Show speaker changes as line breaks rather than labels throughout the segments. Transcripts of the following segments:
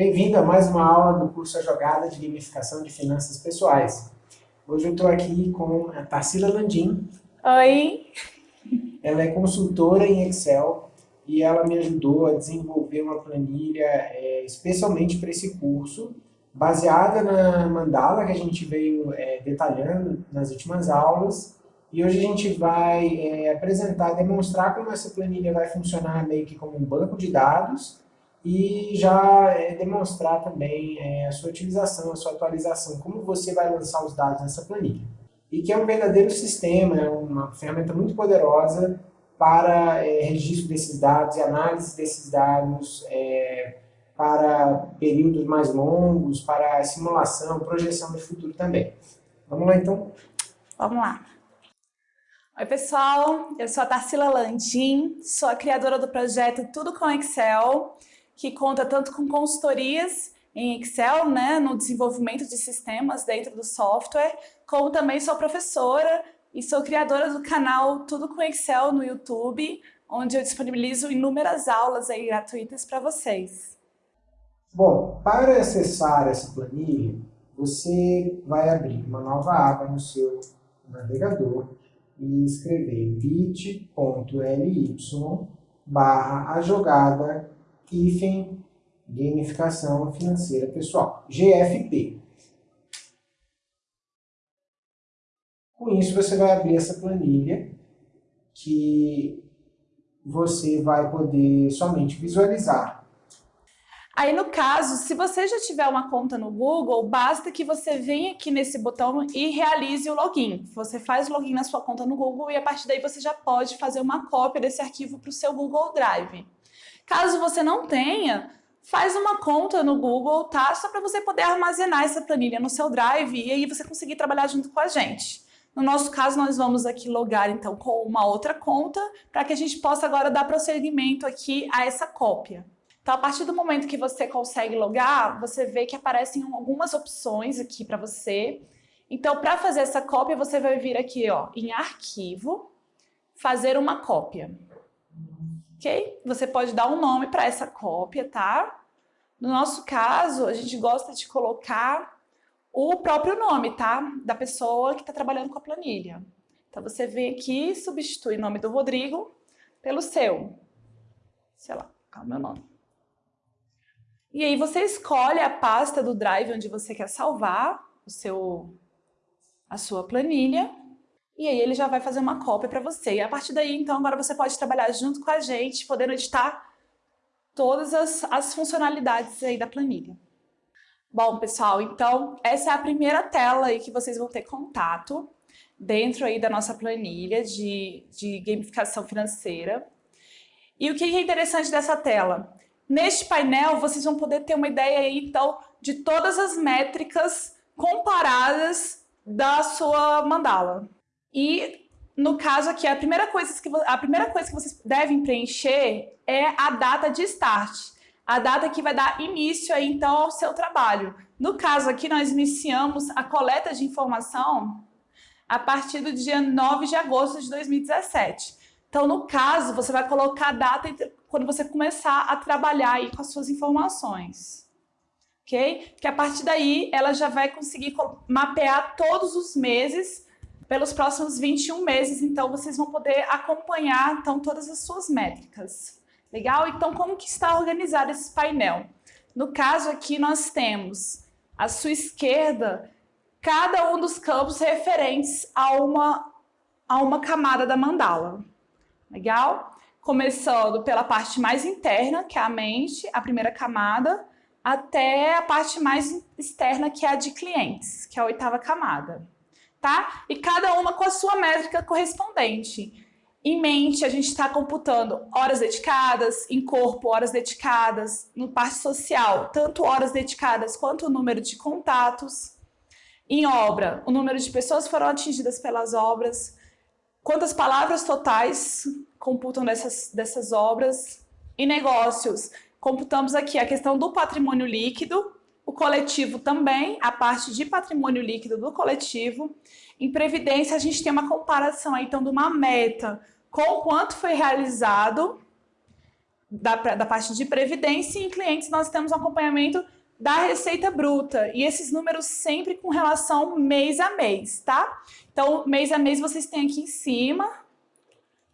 Bem-vindo a mais uma aula do curso A Jogada de Gamificação de Finanças Pessoais. Hoje eu estou aqui com a Tarsila Landim.
Oi!
Ela é consultora em Excel e ela me ajudou a desenvolver uma planilha é, especialmente para esse curso, baseada na mandala que a gente veio é, detalhando nas últimas aulas. E hoje a gente vai é, apresentar, demonstrar como essa planilha vai funcionar meio que como um banco de dados e já é, demonstrar também é, a sua utilização, a sua atualização, como você vai lançar os dados nessa planilha. E que é um verdadeiro sistema, é uma ferramenta muito poderosa para é, registro desses dados e análise desses dados para períodos mais longos, para simulação, projeção de futuro também. Vamos lá então?
Vamos lá. Oi pessoal, eu sou a Tarsila Landim, sou a criadora do projeto Tudo com Excel que conta tanto com consultorias em Excel, né, no desenvolvimento de sistemas dentro do software, como também sou professora e sou criadora do canal Tudo com Excel no YouTube, onde eu disponibilizo inúmeras aulas aí gratuitas para vocês.
Bom, para acessar essa planilha, você vai abrir uma nova aba no seu navegador e escrever bit.ly barra a jogada hífen gamificação financeira pessoal, GFP. Com isso você vai abrir essa planilha que você vai poder somente visualizar.
Aí no caso, se você já tiver uma conta no Google, basta que você venha aqui nesse botão e realize o login. Você faz o login na sua conta no Google e a partir daí você já pode fazer uma cópia desse arquivo para o seu Google Drive. Caso você não tenha, faz uma conta no Google, tá? Só para você poder armazenar essa planilha no seu Drive e aí você conseguir trabalhar junto com a gente. No nosso caso, nós vamos aqui logar então com uma outra conta para que a gente possa agora dar prosseguimento aqui a essa cópia. Então, a partir do momento que você consegue logar, você vê que aparecem algumas opções aqui para você. Então, para fazer essa cópia, você vai vir aqui ó, em Arquivo, Fazer uma cópia ok? Você pode dar um nome para essa cópia, tá? No nosso caso, a gente gosta de colocar o próprio nome, tá? Da pessoa que está trabalhando com a planilha. Então, você vem aqui e substitui o nome do Rodrigo pelo seu. Sei lá, qual é o meu nome? E aí você escolhe a pasta do Drive onde você quer salvar o seu, a sua planilha e aí ele já vai fazer uma cópia para você. E a partir daí, então, agora você pode trabalhar junto com a gente, podendo editar todas as, as funcionalidades aí da planilha. Bom, pessoal, então essa é a primeira tela aí que vocês vão ter contato dentro aí da nossa planilha de, de gamificação financeira. E o que é interessante dessa tela? Neste painel, vocês vão poder ter uma ideia aí, então, de todas as métricas comparadas da sua mandala. E no caso aqui, a primeira, coisa que, a primeira coisa que vocês devem preencher é a data de start. A data que vai dar início aí, então, ao seu trabalho. No caso aqui, nós iniciamos a coleta de informação a partir do dia 9 de agosto de 2017. Então, no caso, você vai colocar a data quando você começar a trabalhar aí com as suas informações. Ok? Que a partir daí, ela já vai conseguir mapear todos os meses pelos próximos 21 meses, então vocês vão poder acompanhar então, todas as suas métricas. Legal? Então, como que está organizado esse painel? No caso aqui, nós temos à sua esquerda cada um dos campos referentes a uma, a uma camada da mandala. Legal? Começando pela parte mais interna, que é a mente, a primeira camada, até a parte mais externa, que é a de clientes, que é a oitava camada tá? E cada uma com a sua métrica correspondente. Em mente, a gente está computando horas dedicadas, em corpo, horas dedicadas, no parte social, tanto horas dedicadas quanto o número de contatos. Em obra, o número de pessoas foram atingidas pelas obras, quantas palavras totais computam dessas, dessas obras. Em negócios, computamos aqui a questão do patrimônio líquido, o coletivo também, a parte de patrimônio líquido do coletivo. Em previdência, a gente tem uma comparação então, de uma meta com quanto foi realizado da, da parte de previdência e em clientes nós temos um acompanhamento da receita bruta. E esses números sempre com relação mês a mês, tá? Então, mês a mês vocês têm aqui em cima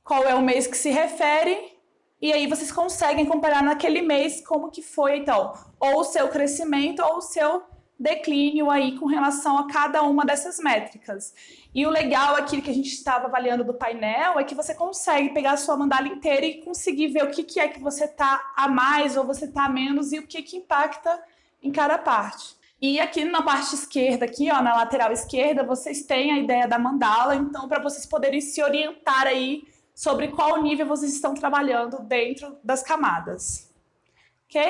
qual é o mês que se refere e aí vocês conseguem comparar naquele mês como que foi, então, ou o seu crescimento ou o seu declínio aí com relação a cada uma dessas métricas. E o legal aqui que a gente estava avaliando do painel é que você consegue pegar a sua mandala inteira e conseguir ver o que, que é que você está a mais ou você está a menos e o que, que impacta em cada parte. E aqui na parte esquerda, aqui ó, na lateral esquerda, vocês têm a ideia da mandala, então para vocês poderem se orientar aí sobre qual nível vocês estão trabalhando dentro das camadas. Ok?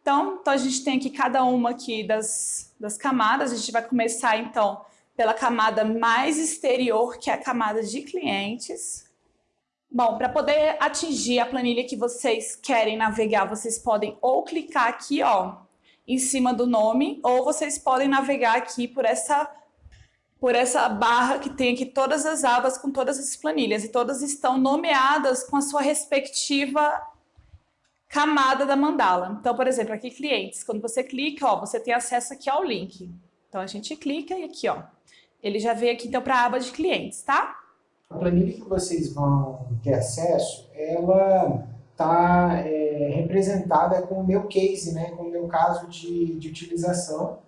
Então, então a gente tem aqui cada uma aqui das, das camadas, a gente vai começar então pela camada mais exterior, que é a camada de clientes. Bom, para poder atingir a planilha que vocês querem navegar, vocês podem ou clicar aqui, ó, em cima do nome, ou vocês podem navegar aqui por essa, por essa barra que tem aqui todas as abas com todas as planilhas, e todas estão nomeadas com a sua respectiva camada da mandala. Então, por exemplo, aqui clientes, quando você clica, ó, você tem acesso aqui ao link. Então, a gente clica e aqui, ó, ele já veio aqui então para a aba de clientes, tá?
A planilha que vocês vão ter acesso, ela está é, representada com o meu case, né, com o meu caso de, de utilização.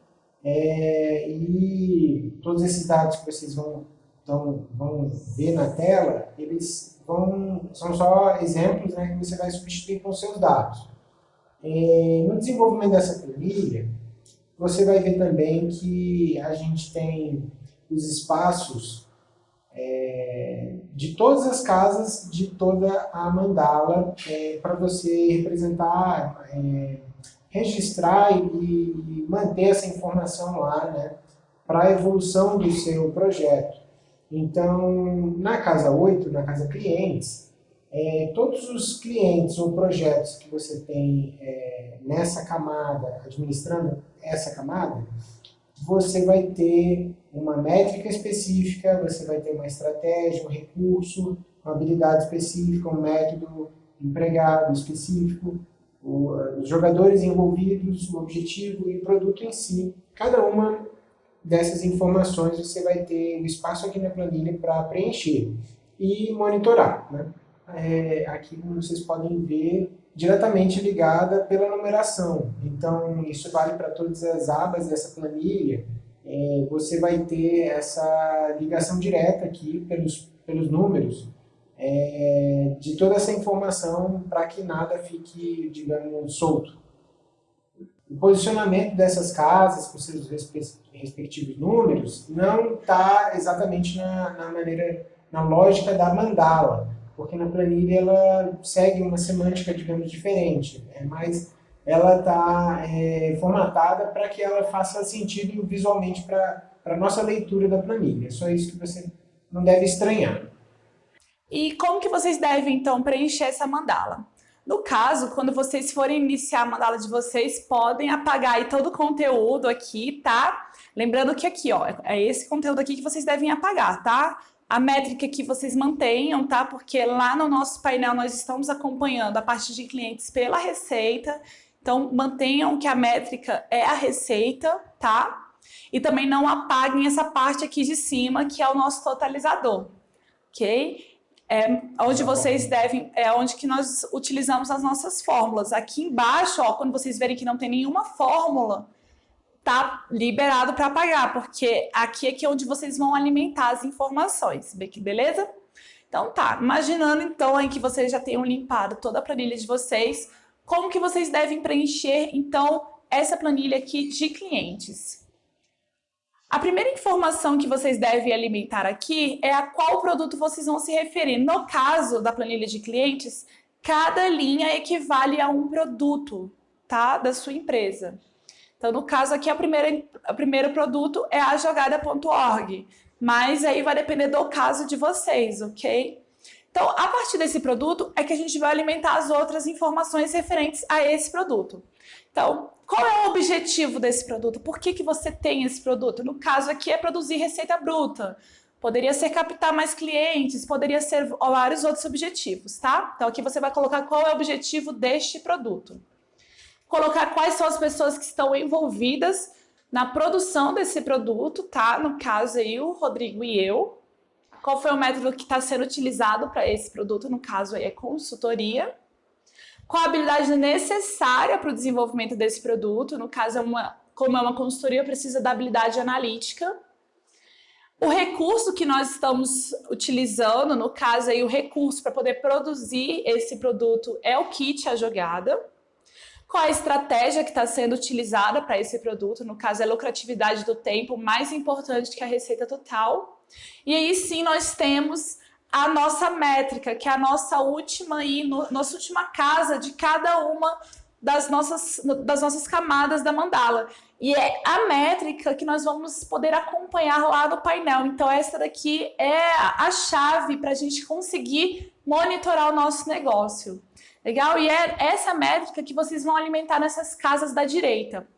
É, e todos esses dados que vocês vão, então, vão ver na tela, eles vão, são só exemplos né, que você vai substituir com seus dados. É, no desenvolvimento dessa planilha, você vai ver também que a gente tem os espaços é, de todas as casas de toda a mandala é, para você representar, é, registrar e, manter essa informação lá né, para a evolução do seu projeto. Então, na casa 8, na casa clientes, é, todos os clientes ou projetos que você tem é, nessa camada, administrando essa camada, você vai ter uma métrica específica, você vai ter uma estratégia, um recurso, uma habilidade específica, um método empregado específico, os jogadores envolvidos, o objetivo e o produto em si. Cada uma dessas informações você vai ter o espaço aqui na planilha para preencher e monitorar. Né? É, aqui, vocês podem ver, diretamente ligada pela numeração. Então, isso vale para todas as abas dessa planilha. É, você vai ter essa ligação direta aqui pelos, pelos números é, de toda essa informação para que nada fique, digamos, solto. O posicionamento dessas casas com seus respectivos números não está exatamente na, na maneira, na lógica da mandala porque na planilha ela segue uma semântica, digamos, diferente, né? mas ela está é, formatada para que ela faça sentido visualmente para a nossa leitura da planilha. É só isso que você não deve estranhar.
E como que vocês devem, então, preencher essa mandala? No caso, quando vocês forem iniciar a mandala de vocês, podem apagar aí todo o conteúdo aqui, tá? Lembrando que aqui, ó, é esse conteúdo aqui que vocês devem apagar, tá? a métrica que vocês mantenham, tá? Porque lá no nosso painel nós estamos acompanhando a parte de clientes pela receita, então mantenham que a métrica é a receita, tá? E também não apaguem essa parte aqui de cima, que é o nosso totalizador, ok? É onde vocês devem, é onde que nós utilizamos as nossas fórmulas. Aqui embaixo, ó, quando vocês verem que não tem nenhuma fórmula, tá liberado para pagar, porque aqui é que é onde vocês vão alimentar as informações, beleza? Então tá, imaginando então aí que vocês já tenham limpado toda a planilha de vocês, como que vocês devem preencher então essa planilha aqui de clientes? A primeira informação que vocês devem alimentar aqui é a qual produto vocês vão se referir. No caso da planilha de clientes, cada linha equivale a um produto, tá? Da sua empresa. Então, no caso aqui, o primeiro produto é a jogada.org, mas aí vai depender do caso de vocês, ok? Então, a partir desse produto é que a gente vai alimentar as outras informações referentes a esse produto. Então, qual é o objetivo desse produto? Por que, que você tem esse produto? No caso aqui é produzir receita bruta. poderia ser captar mais clientes, poderia ser vários outros objetivos, tá? Então aqui você vai colocar qual é o objetivo deste produto. Colocar quais são as pessoas que estão envolvidas na produção desse produto, tá? No caso aí, o Rodrigo e eu. Qual foi o método que está sendo utilizado para esse produto, no caso aí é consultoria. Qual a habilidade necessária para o desenvolvimento desse produto, no caso é uma, como é uma consultoria, precisa da habilidade analítica. O recurso que nós estamos utilizando, no caso aí o recurso para poder produzir esse produto é o kit, a jogada qual a estratégia que está sendo utilizada para esse produto, no caso é a lucratividade do tempo, mais importante que a receita total. E aí sim nós temos a nossa métrica, que é a nossa última no, nossa última casa de cada uma das nossas, das nossas camadas da mandala. E é a métrica que nós vamos poder acompanhar lá no painel. Então essa daqui é a chave para a gente conseguir monitorar o nosso negócio. Legal? E é essa métrica que vocês vão alimentar nessas casas da direita.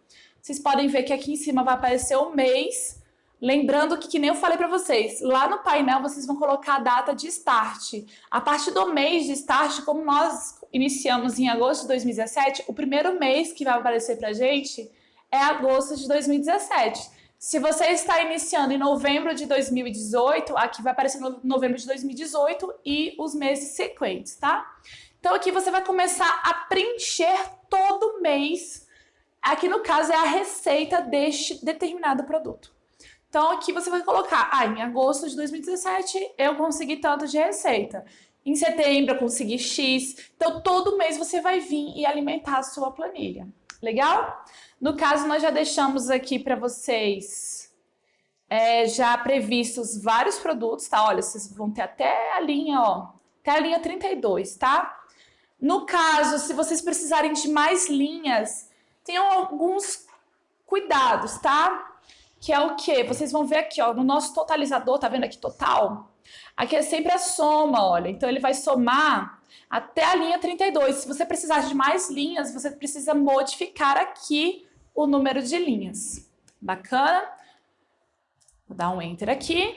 Vocês podem ver que aqui em cima vai aparecer o mês. Lembrando que, que nem eu falei para vocês, lá no painel vocês vão colocar a data de start. A partir do mês de start, como nós iniciamos em agosto de 2017, o primeiro mês que vai aparecer para gente é agosto de 2017. Se você está iniciando em novembro de 2018, aqui vai aparecer no novembro de 2018 e os meses sequentes, tá? Então aqui você vai começar a preencher todo mês. Aqui no caso é a receita deste determinado produto. Então aqui você vai colocar, ah, em agosto de 2017 eu consegui tanto de receita. Em setembro eu consegui X. Então todo mês você vai vir e alimentar a sua planilha. Legal? No caso nós já deixamos aqui para vocês é, já previstos vários produtos, tá? Olha, vocês vão ter até a linha, ó, até a linha 32, tá? No caso, se vocês precisarem de mais linhas, tenham alguns cuidados, tá? Que é o quê? Vocês vão ver aqui, ó, no nosso totalizador, tá vendo aqui total? Aqui é sempre a soma, olha. Então ele vai somar até a linha 32. Se você precisar de mais linhas, você precisa modificar aqui o número de linhas. Bacana? Vou dar um enter aqui.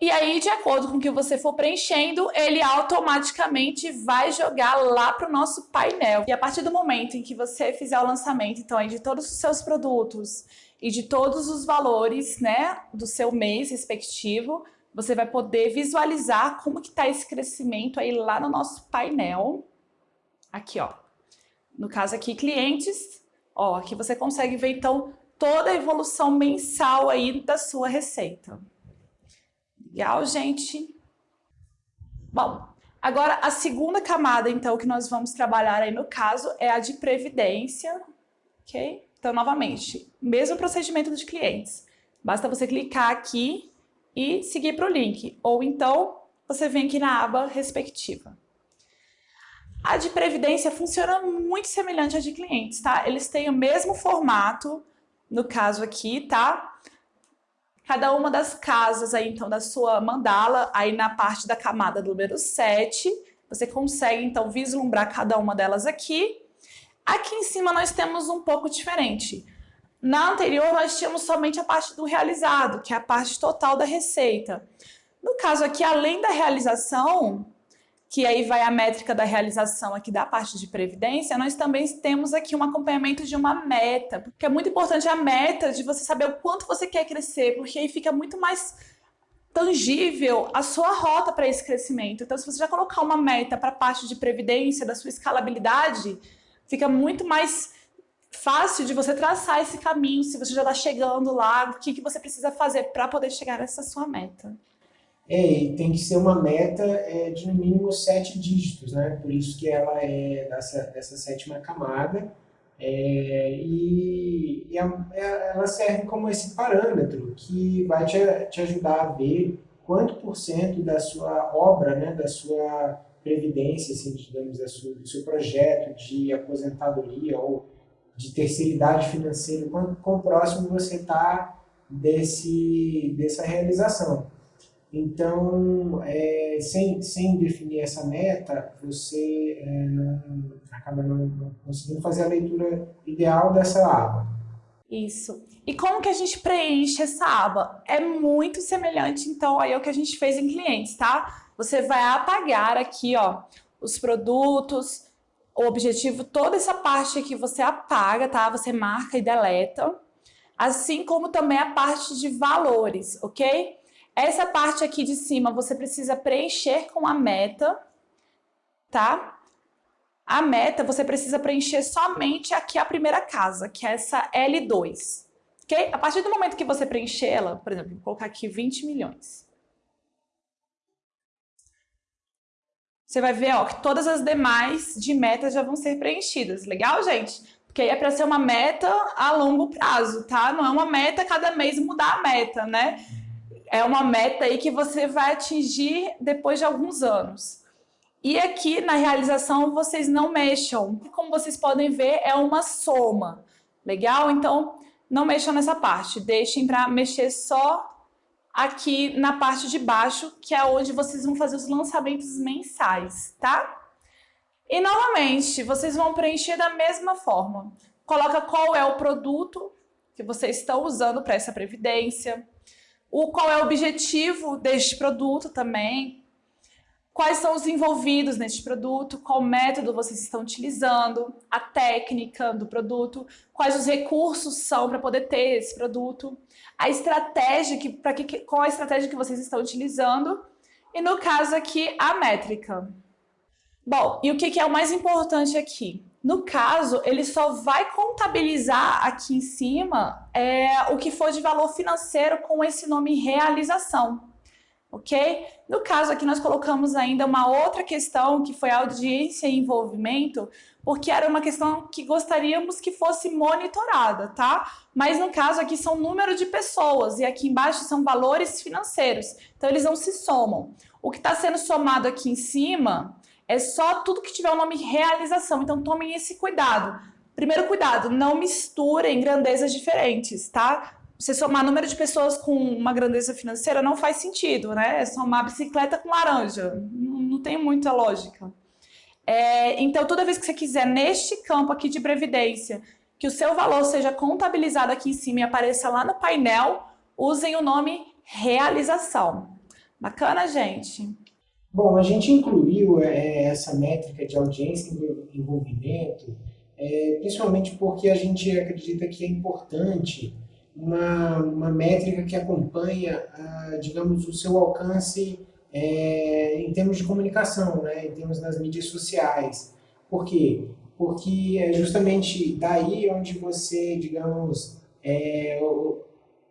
E aí, de acordo com o que você for preenchendo, ele automaticamente vai jogar lá para o nosso painel. E a partir do momento em que você fizer o lançamento, então, aí, de todos os seus produtos e de todos os valores, né, do seu mês respectivo, você vai poder visualizar como que está esse crescimento aí lá no nosso painel. Aqui, ó. No caso aqui, clientes, ó, aqui você consegue ver, então, toda a evolução mensal aí da sua receita. Legal, gente? Bom, agora a segunda camada, então, que nós vamos trabalhar aí no caso é a de previdência, ok? Então, novamente, mesmo procedimento dos clientes. Basta você clicar aqui e seguir para o link, ou então você vem aqui na aba respectiva. A de previdência funciona muito semelhante à de clientes, tá? Eles têm o mesmo formato, no caso aqui, tá? cada uma das casas aí, então, da sua mandala, aí na parte da camada número 7, você consegue, então, vislumbrar cada uma delas aqui. Aqui em cima nós temos um pouco diferente. Na anterior, nós tínhamos somente a parte do realizado, que é a parte total da receita. No caso aqui, além da realização, que aí vai a métrica da realização aqui da parte de previdência, nós também temos aqui um acompanhamento de uma meta, porque é muito importante a meta de você saber o quanto você quer crescer, porque aí fica muito mais tangível a sua rota para esse crescimento. Então, se você já colocar uma meta para a parte de previdência, da sua escalabilidade, fica muito mais fácil de você traçar esse caminho, se você já está chegando lá, o que, que você precisa fazer para poder chegar nessa sua meta.
É, e tem que ser uma meta é, de no mínimo sete dígitos, né? Por isso que ela é dessa, dessa sétima camada. É, e, e a, é, ela serve como esse parâmetro que vai te, te ajudar a ver quanto por cento da sua obra, né, da sua previdência, assim, digamos, sua, do seu projeto de aposentadoria ou de terceiridade financeira, quanto quão próximo você está desse, dessa realização. Então, é, sem, sem definir essa meta, você é, não, acaba não, não, conseguindo fazer a leitura ideal dessa aba.
Isso. E como que a gente preenche essa aba? É muito semelhante, então, aí ao que a gente fez em clientes, tá? Você vai apagar aqui, ó, os produtos, o objetivo, toda essa parte aqui você apaga, tá? Você marca e deleta. Assim como também a parte de valores, ok? Essa parte aqui de cima você precisa preencher com a meta, tá? A meta você precisa preencher somente aqui a primeira casa, que é essa L2. Ok? A partir do momento que você preencher ela, por exemplo, vou colocar aqui 20 milhões. Você vai ver ó, que todas as demais de metas já vão ser preenchidas. Legal, gente? Porque aí é para ser uma meta a longo prazo, tá? Não é uma meta cada mês mudar a meta, né? É uma meta aí que você vai atingir depois de alguns anos. E aqui na realização vocês não mexam. Como vocês podem ver, é uma soma. Legal? Então, não mexam nessa parte. Deixem para mexer só aqui na parte de baixo, que é onde vocês vão fazer os lançamentos mensais, tá? E novamente, vocês vão preencher da mesma forma. Coloca qual é o produto que vocês estão usando para essa previdência, o qual é o objetivo deste produto também, quais são os envolvidos neste produto, qual método vocês estão utilizando, a técnica do produto, quais os recursos são para poder ter esse produto, a estratégia, que, pra que, qual a estratégia que vocês estão utilizando? E no caso aqui a métrica. Bom, e o que, que é o mais importante aqui? No caso, ele só vai contabilizar aqui em cima é, o que for de valor financeiro com esse nome realização, ok? No caso aqui nós colocamos ainda uma outra questão que foi audiência e envolvimento, porque era uma questão que gostaríamos que fosse monitorada, tá? Mas no caso aqui são número de pessoas e aqui embaixo são valores financeiros, então eles não se somam. O que está sendo somado aqui em cima é só tudo que tiver o nome realização, então tomem esse cuidado. Primeiro cuidado, não misturem grandezas diferentes, tá? Você somar número de pessoas com uma grandeza financeira não faz sentido, né? É somar bicicleta com laranja, não, não tem muita lógica. É, então, toda vez que você quiser, neste campo aqui de previdência, que o seu valor seja contabilizado aqui em cima e apareça lá no painel, usem o nome realização. Bacana, gente?
Bom, a gente incluiu é, essa métrica de audiência e envolvimento, é, principalmente porque a gente acredita que é importante uma, uma métrica que acompanha, a, digamos, o seu alcance é, em termos de comunicação, né, em termos das mídias sociais. Por quê? Porque é justamente daí onde você, digamos, é,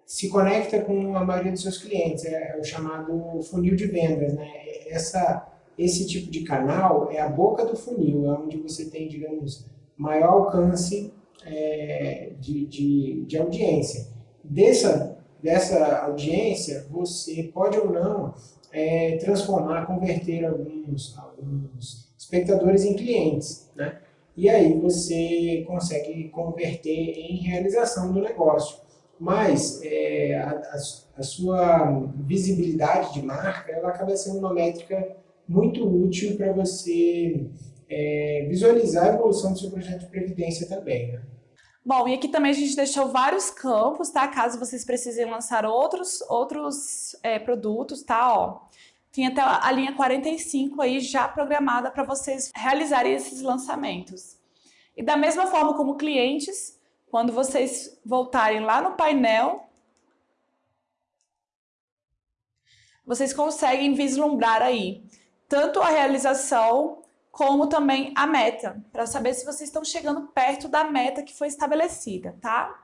se conecta com a maioria dos seus clientes, é, é, o chamado funil de vendas. Né? Essa, esse tipo de canal é a boca do funil, é onde você tem, digamos, maior alcance é, de, de, de audiência. Dessa, dessa audiência, você pode ou não é, transformar, converter alguns, alguns espectadores em clientes. Né? E aí você consegue converter em realização do negócio mas é, a, a, sua visibilidade de marca ela acaba sendo uma métrica muito útil para você é, visualizar a evolução do seu projeto de previdência também. Né?
Bom, e aqui também a gente deixou vários campos, tá? Caso vocês precisem lançar outros, outros é, produtos, tá? Ó, tem até a linha 45 aí já programada para vocês realizarem esses lançamentos. E da mesma forma como clientes, quando vocês voltarem lá no painel, vocês conseguem vislumbrar aí tanto a realização como também a meta, para saber se vocês estão chegando perto da meta que foi estabelecida, tá?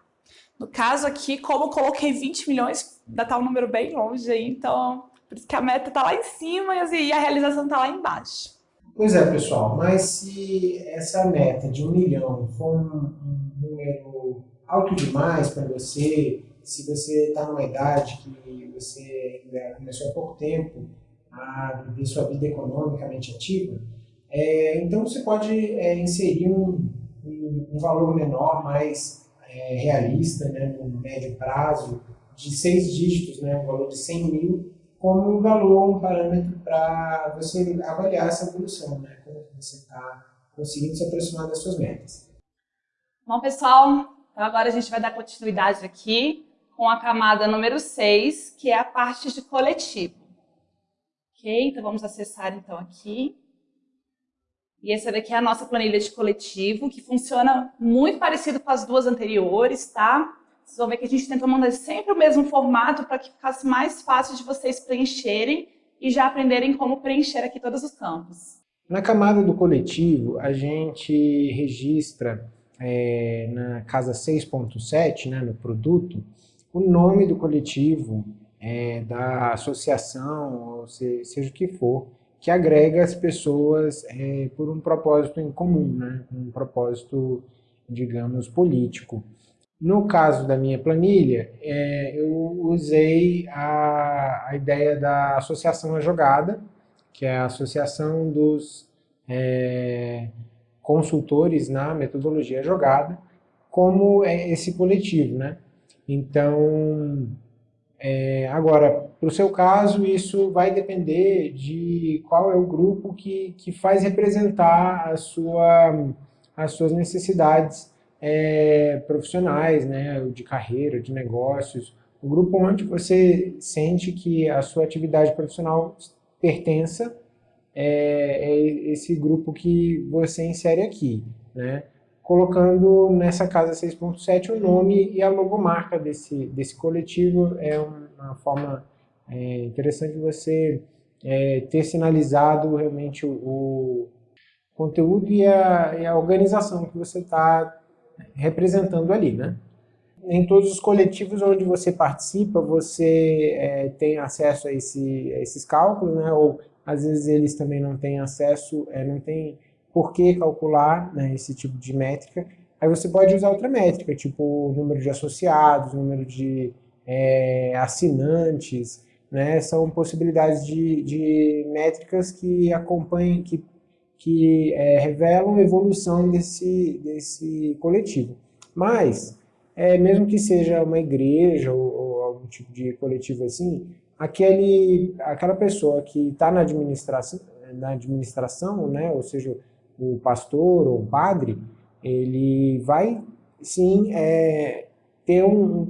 No caso aqui, como eu coloquei 20 milhões, ainda está um número bem longe aí, então por isso que a meta está lá em cima e a realização está lá embaixo.
Pois é, pessoal, mas se essa meta de um milhão for um, número alto demais para você, se você está numa idade que você começou há pouco tempo a viver sua vida economicamente ativa, é, então você pode é, inserir um, um, um, valor menor, mais é, realista, né, no médio prazo, de seis dígitos, né, um valor de 100 mil, como um valor, um parâmetro para você avaliar essa evolução, né? como você está conseguindo se aproximar das suas metas.
Bom, pessoal, Então agora a gente vai dar continuidade aqui com a camada número 6, que é a parte de coletivo. Ok? Então vamos acessar então aqui. E essa daqui é a nossa planilha de coletivo, que funciona muito parecido com as duas anteriores, tá? Vocês vão ver que a gente tentou mandar sempre o mesmo formato para que ficasse mais fácil de vocês preencherem e já aprenderem como preencher aqui todos os campos.
Na camada do coletivo, a gente registra é, na casa 6.7, né, no produto, o nome do coletivo, é, da associação, ou se, seja o que for, que agrega as pessoas é, por um propósito em comum, né? um propósito, digamos, político. No caso da minha planilha, é, eu usei a, a, ideia da associação à jogada, que é a associação dos é, consultores na metodologia jogada, como é esse coletivo. Né? Então, é, agora, para o seu caso, isso vai depender de qual é o grupo que, que faz representar a sua, as suas necessidades é, profissionais, né, de carreira, de negócios, o grupo onde você sente que a sua atividade profissional pertença é, é esse grupo que você insere aqui, né? colocando nessa casa 6.7 o nome e a logomarca desse, desse coletivo. É uma forma é, interessante você é, ter sinalizado realmente o, o conteúdo e a, e a, organização que você está representando ali, né? Em todos os coletivos onde você participa, você é, tem acesso a, esse, a esses cálculos, né? Ou às vezes eles também não têm acesso, é, não têm por que calcular né, esse tipo de métrica. Aí você pode usar outra métrica, tipo número de associados, número de é, assinantes, né, são possibilidades de, de métricas que acompanham, que, que é, revelam a evolução desse, desse coletivo. Mas, é, mesmo que seja uma igreja ou, ou algum tipo de coletivo assim, aquele, aquela pessoa que está na administração, na administração, né, ou seja, o pastor ou o padre, ele vai sim é, ter um,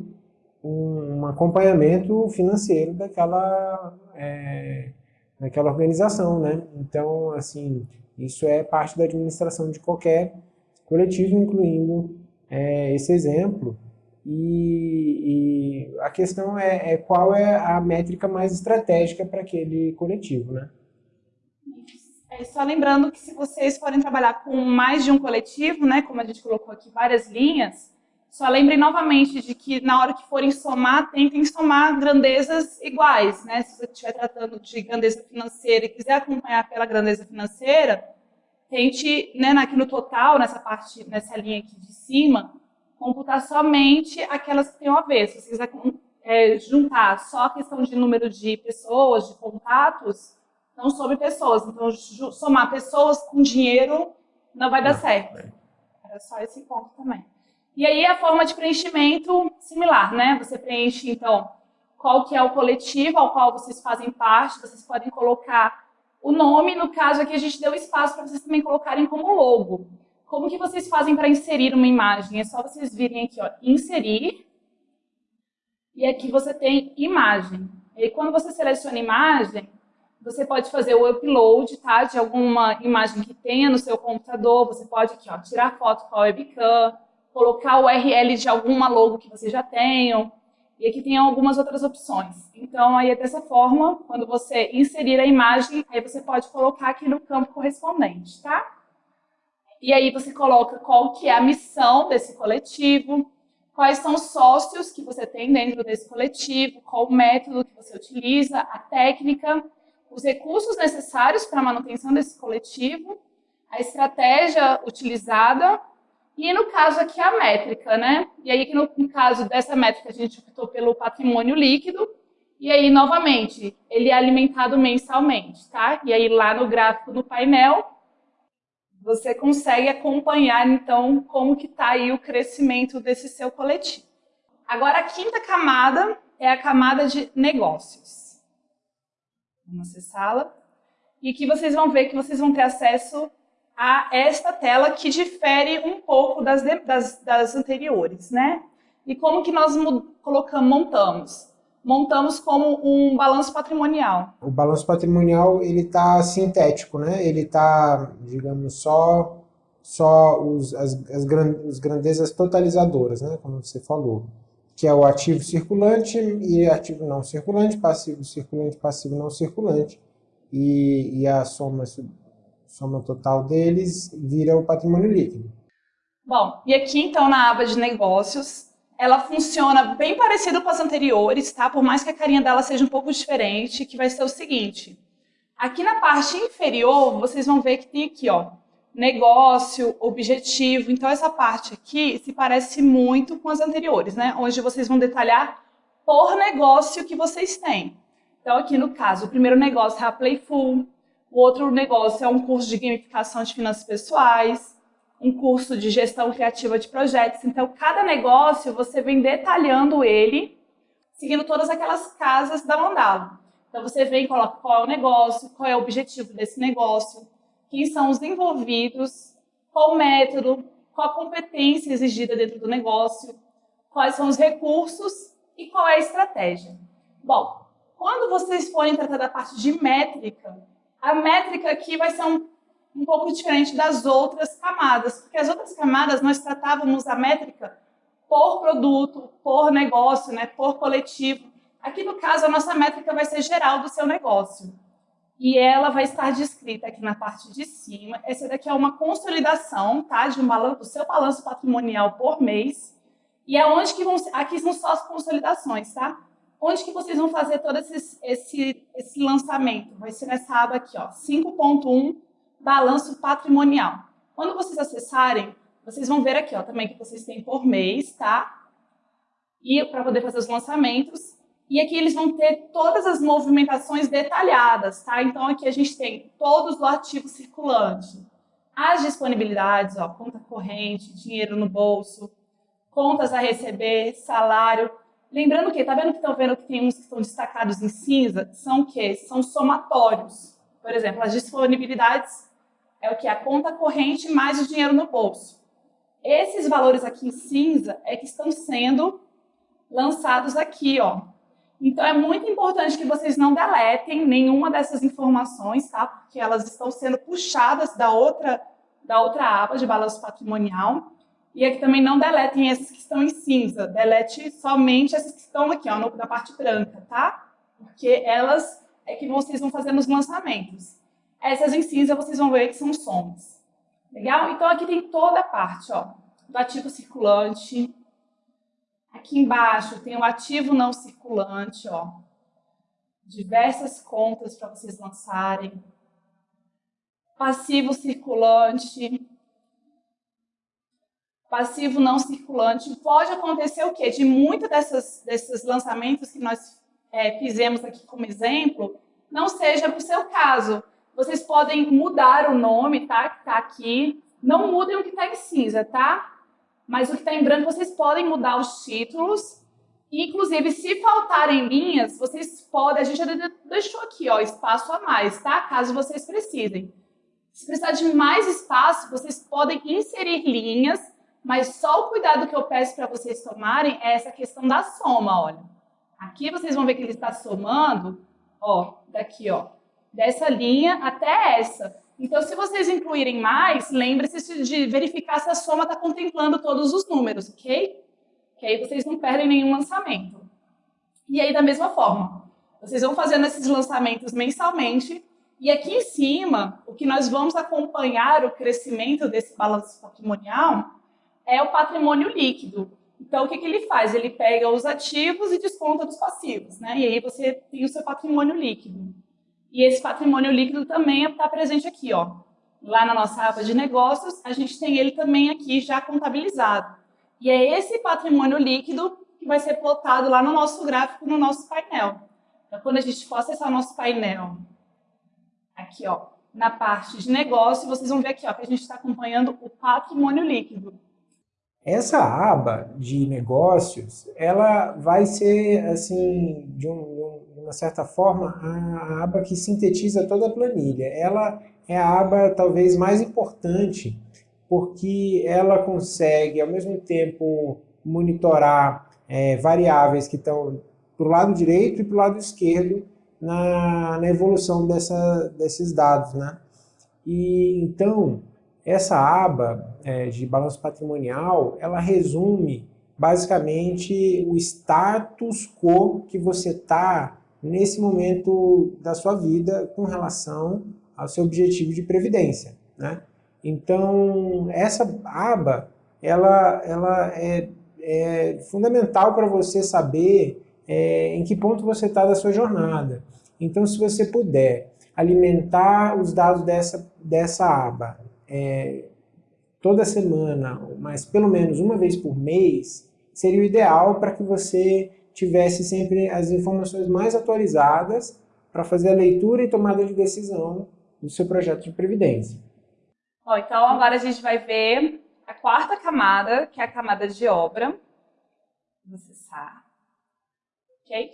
um, um, acompanhamento financeiro daquela, é, daquela organização, né? Então, assim, isso é parte da administração de qualquer coletivo, incluindo é, esse exemplo. E, e a questão é, é qual é a métrica mais estratégica para aquele coletivo, né?
É, só lembrando que se vocês forem trabalhar com mais de um coletivo, né, como a gente colocou aqui várias linhas, só lembrem novamente de que na hora que forem somar, tentem somar grandezas iguais. Né? Se você estiver tratando de grandeza financeira e quiser acompanhar pela grandeza financeira, tente, né, aqui no total, nessa parte, nessa linha aqui de cima, computar somente aquelas que tenham a ver. Se você quiser é, juntar só a questão de número de pessoas, de contatos, não sobre pessoas. Então, somar pessoas com dinheiro não vai dar certo. Era só esse ponto também. E aí, a forma de preenchimento similar, né? Você preenche, então, qual que é o coletivo ao qual vocês fazem parte, vocês podem colocar o nome, no caso aqui a gente deu espaço para vocês também colocarem como logo. Como que vocês fazem para inserir uma imagem? É só vocês virem aqui, ó, inserir, e aqui você tem imagem. E quando você seleciona imagem, você pode fazer o upload tá, de alguma imagem que tenha no seu computador, você pode aqui, ó, tirar foto com a webcam, colocar o URL de alguma logo que você já tenha, e aqui tem algumas outras opções. Então, aí dessa forma, quando você inserir a imagem, aí você pode colocar aqui no campo correspondente, tá? E aí você coloca qual que é a missão desse coletivo, quais são os sócios que você tem dentro desse coletivo, qual o método que você utiliza, a técnica, os recursos necessários para a manutenção desse coletivo, a estratégia utilizada e, no caso aqui, a métrica, né? E aí, no, no caso dessa métrica, a gente optou pelo patrimônio líquido, e aí, novamente, ele é alimentado mensalmente, tá? E aí, lá no gráfico do painel, você consegue acompanhar, então, como que está aí o crescimento desse seu coletivo. Agora, a quinta camada é a camada de negócios. Vamos acessá-la. E aqui vocês vão ver que vocês vão ter acesso a esta tela que difere um pouco das, das, das anteriores, né? E como que nós colocamos, montamos? Montamos como um balanço patrimonial.
O balanço patrimonial, ele está sintético, né? Ele está, digamos, só, só os, as, as, as grandezas totalizadoras, né? Como você falou. Que é o ativo circulante e ativo não circulante, passivo circulante, passivo não circulante. E, e a soma, soma total deles vira o patrimônio líquido.
Bom, e aqui então na aba de negócios, ela funciona bem parecido com as anteriores, tá? Por mais que a carinha dela seja um pouco diferente, que vai ser o seguinte. Aqui na parte inferior, vocês vão ver que tem aqui, ó, negócio, objetivo. Então, essa parte aqui se parece muito com as anteriores, né? Onde vocês vão detalhar por negócio que vocês têm. Então, aqui no caso, o primeiro negócio é a Playful, o outro negócio é um curso de gamificação de finanças pessoais, um curso de gestão criativa de projetos. Então, cada negócio você vem detalhando ele, seguindo todas aquelas casas da mandala. Então, você vem e coloca qual é o negócio, qual é o objetivo desse negócio, quem são os envolvidos, qual o método, qual a competência exigida dentro do negócio, quais são os recursos e qual é a estratégia. Bom, quando vocês forem tratar da parte de métrica, a métrica aqui vai ser um um pouco diferente das outras camadas, porque as outras camadas nós tratávamos a métrica por produto, por negócio, né, por coletivo. Aqui, no caso, a nossa métrica vai ser geral do seu negócio. E ela vai estar descrita aqui na parte de cima. Essa daqui é uma consolidação tá, de um balanço, do seu balanço patrimonial por mês. E é onde que vão, aqui são só as consolidações, tá? Onde que vocês vão fazer todo esse, esse, esse lançamento? Vai ser nessa aba aqui, ó, 5.1 balanço patrimonial. Quando vocês acessarem, vocês vão ver aqui ó, também que vocês têm por mês, tá? E para poder fazer os lançamentos. E aqui eles vão ter todas as movimentações detalhadas, tá? Então aqui a gente tem todos o ativo circulante, as disponibilidades, ó, conta corrente, dinheiro no bolso, contas a receber, salário. Lembrando que, tá vendo que estão vendo que tem uns que estão destacados em cinza? São o quê? São somatórios. Por exemplo, as disponibilidades é o que? A conta corrente mais o dinheiro no bolso. Esses valores aqui em cinza é que estão sendo lançados aqui, ó. Então, é muito importante que vocês não deletem nenhuma dessas informações, tá? Porque elas estão sendo puxadas da outra, da outra aba de balanço patrimonial. E aqui também não deletem essas que estão em cinza. Delete somente essas que estão aqui, ó, na parte branca, tá? Porque elas é que vocês vão fazer nos lançamentos. Essas em cinza vocês vão ver que são sons. Legal? Então aqui tem toda a parte ó, do ativo circulante. Aqui embaixo tem o ativo não circulante, ó. Diversas contas para vocês lançarem. Passivo circulante. Passivo não circulante. Pode acontecer o quê? De muitos desses lançamentos que nós é, fizemos aqui como exemplo, não seja para o seu caso. Vocês podem mudar o nome, tá? Que está aqui. Não mudem o que está em cinza, tá? Mas o que está em branco, vocês podem mudar os títulos. E, inclusive, se faltarem linhas, vocês podem... A gente já deixou aqui, ó, espaço a mais, tá? Caso vocês precisem. Se precisar de mais espaço, vocês podem inserir linhas, mas só o cuidado que eu peço para vocês tomarem é essa questão da soma, olha. Aqui vocês vão ver que ele está somando, ó, daqui, ó, dessa linha até essa. Então, se vocês incluírem mais, lembre-se de verificar se a soma está contemplando todos os números, ok? Que aí vocês não perdem nenhum lançamento. E aí, da mesma forma, vocês vão fazendo esses lançamentos mensalmente, e aqui em cima, o que nós vamos acompanhar o crescimento desse balanço patrimonial é o patrimônio líquido. Então, o que, que ele faz? Ele pega os ativos e desconta dos passivos, né? E aí você tem o seu patrimônio líquido. E esse patrimônio líquido também está presente aqui, ó. Lá na nossa aba de negócios, a gente tem ele também aqui já contabilizado. E é esse patrimônio líquido que vai ser plotado lá no nosso gráfico, no nosso painel. Então, quando a gente for acessar o nosso painel, aqui, ó, na parte de negócio, vocês vão ver aqui, ó, que a gente está acompanhando o patrimônio líquido.
Essa aba de negócios, ela vai ser, assim, de, um, de uma certa forma, a aba que sintetiza toda a planilha. Ela é a aba talvez mais importante, porque ela consegue, ao mesmo tempo, monitorar é, variáveis que estão para o lado direito e para o lado esquerdo na, na evolução dessa, desses dados. Né? E, então, essa aba é, de balanço patrimonial, ela resume basicamente o status quo que você está nesse momento da sua vida com relação ao seu objetivo de previdência. Né? Então, essa aba ela, ela é, é fundamental para você saber é, em que ponto você está da sua jornada. Então, se você puder alimentar os dados dessa, dessa aba é, toda semana, mas pelo menos uma vez por mês, seria o ideal para que você tivesse sempre as informações mais atualizadas para fazer a leitura e tomada de decisão do seu projeto de previdência.
Bom, então agora a gente vai ver a quarta camada, que é a camada de obra. Você sabe. Ok?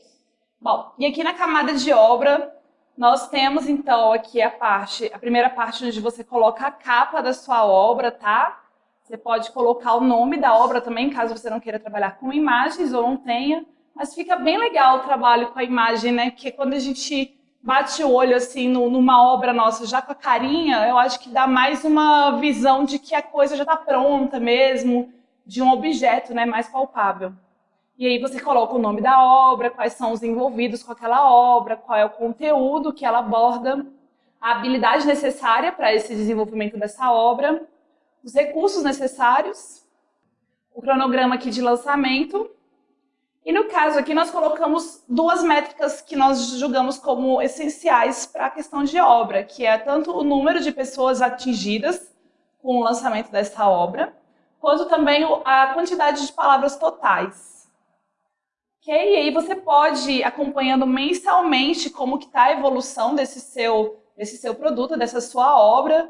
Bom, e aqui na camada de obra, nós temos então aqui a parte, a primeira parte onde você coloca a capa da sua obra, tá? Você pode colocar o nome da obra também, caso você não queira trabalhar com imagens ou não tenha. Mas fica bem legal o trabalho com a imagem, né? Porque quando a gente bate o olho assim no, numa obra nossa já com a carinha, eu acho que dá mais uma visão de que a coisa já está pronta mesmo, de um objeto né, mais palpável. E aí você coloca o nome da obra, quais são os envolvidos com aquela obra, qual é o conteúdo que ela aborda, a habilidade necessária para esse desenvolvimento dessa obra, os recursos necessários, o cronograma aqui de lançamento. E no caso aqui nós colocamos duas métricas que nós julgamos como essenciais para a questão de obra, que é tanto o número de pessoas atingidas com o lançamento dessa obra, quanto também a quantidade de palavras totais. Ok? E aí você pode ir acompanhando mensalmente como que está a evolução desse seu, desse seu produto, dessa sua obra.